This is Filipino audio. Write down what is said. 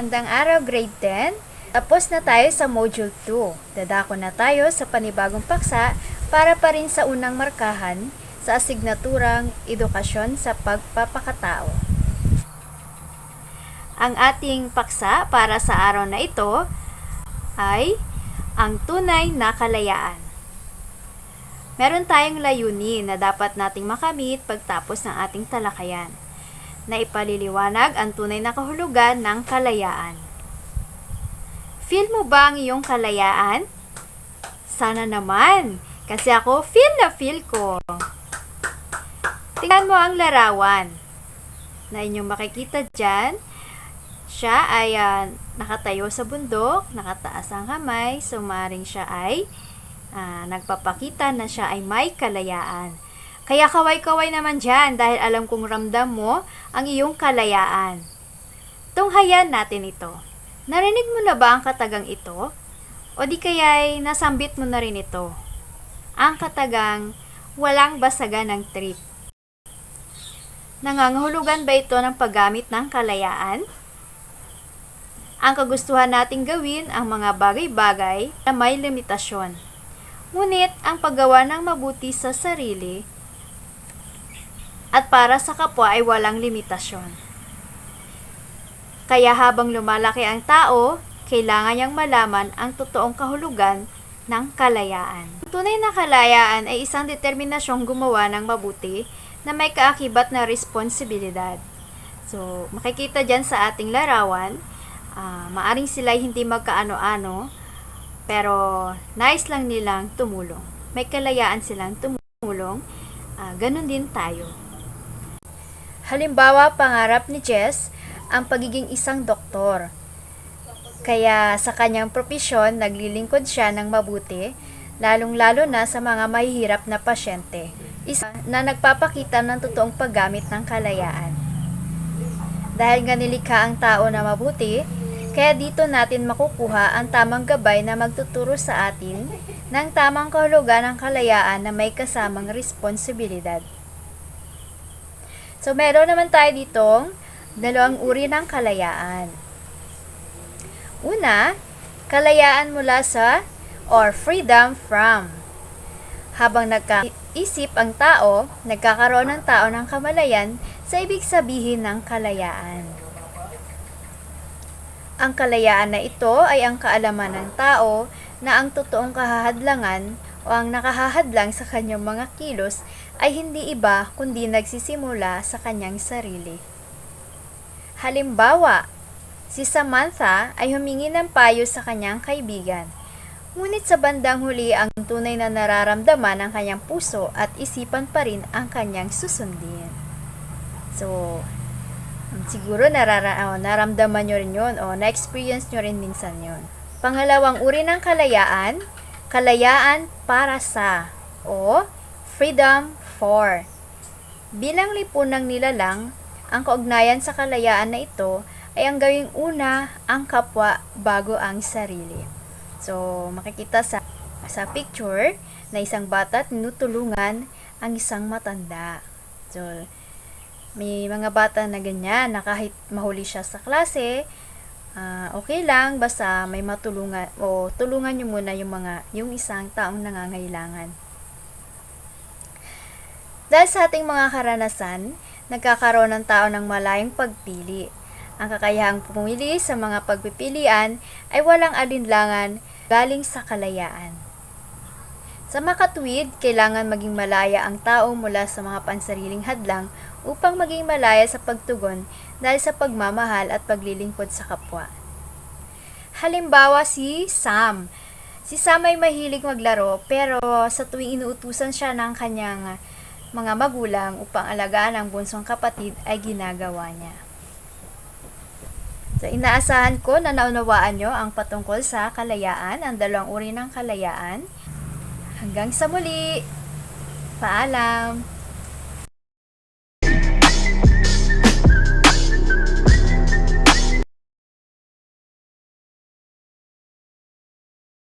Magandang araw, grade 10. Tapos na tayo sa module 2. Dadako na tayo sa panibagong paksa para pa rin sa unang markahan sa asignaturang edukasyon sa pagpapakatao. Ang ating paksa para sa araw na ito ay ang tunay na kalayaan. Meron tayong layunin na dapat nating makamit pagtapos ng ating talakayan na ipaliliwanag ang tunay na kahulugan ng kalayaan. Feel mo ba ang iyong kalayaan? Sana naman, kasi ako feel na feel ko. Tingnan mo ang larawan na inyong makikita dyan. Siya ay ah, nakatayo sa bundok, nakataas ang kamay, so maaaring siya ay ah, nagpapakita na siya ay may kalayaan. Kaya kaway-kaway naman dyan dahil alam kong ramdam mo ang iyong kalayaan. Tunghayan natin ito. Narinig mo na ba ang katagang ito? O di kaya'y nasambit mo na rin ito? Ang katagang walang basagan ng trip. Nangangahulugan ba ito ng paggamit ng kalayaan? Ang kagustuhan nating gawin ang mga bagay-bagay na may limitasyon. Ngunit ang paggawa ng mabuti sa sarili at para sa kapwa ay walang limitasyon. Kaya habang lumalaki ang tao, kailangan niyang malaman ang totoong kahulugan ng kalayaan. Ang tunay na kalayaan ay isang determinasyong gumawa ng mabuti na may kaakibat na responsibilidad. So, makikita dyan sa ating larawan, ah, maaring sila hindi magkaano-ano, pero nice lang nilang tumulong. May kalayaan silang tumulong, ah, ganun din tayo. Halimbawa, pangarap ni Jess ang pagiging isang doktor. Kaya sa kanyang propesyon, naglilingkod siya ng mabuti, lalong-lalo na sa mga mahihirap na pasyente. Isa na nagpapakita ng totoong paggamit ng kalayaan. Dahil nga nilikha ang tao na mabuti, kaya dito natin makukuha ang tamang gabay na magtuturo sa atin ng tamang kahulugan ng kalayaan na may kasamang responsibilidad. So, meron naman tayo ditong dalawang uri ng kalayaan. Una, kalayaan mula sa or freedom from. Habang nagkaisip ang tao, nagkakaroon ng tao ng kamalayan sa ibig sabihin ng kalayaan. Ang kalayaan na ito ay ang kaalaman ng tao na ang totoong kahahadlangan o ang nakahahadlang sa kanyang mga kilos ay hindi iba kundi nagsisimula sa kanyang sarili. Halimbawa, si Samantha ay humingi ng payo sa kanyang kaibigan. Ngunit sa bandang huli ang tunay na nararamdaman ng kanyang puso at isipan pa rin ang kanyang susundin. So, siguro narara oh, naramdaman nyo rin yun o na-experience nyo rin minsan yun. Pangalawang uri ng kalayaan, kalayaan para sa o freedom for. Bilang lipunang nilalang, ang kaugnayan sa kalayaan na ito ay ang gawing una ang kapwa bago ang sarili. So, makikita sa sa picture na isang bata at tinutulungan ang isang matanda. So, may mga bata na ganyan na kahit mahuli siya sa klase, ah, okay lang basta may matulungan o tulungan niyo muna yung mga yung isang taong nangangailangan. Dahil sa ating mga karanasan, nagkakaroon ng tao ng malayang pagpili. Ang kakayahang pumili sa mga pagpipilian ay walang alinlangan galing sa kalayaan. Sa makatwid, kailangan maging malaya ang tao mula sa mga pansariling hadlang upang maging malaya sa pagtugon dahil sa pagmamahal at paglilingkod sa kapwa. Halimbawa si Sam. Si Sam ay mahilig maglaro pero sa tuwing inuutusan siya ng kanyang mga magulang upang alagaan ang bunsong kapatid ay ginagawa niya. So, inaasahan ko na naunawaan nyo ang patungkol sa kalayaan, ang dalawang uri ng kalayaan. Hanggang sa muli! Paalam!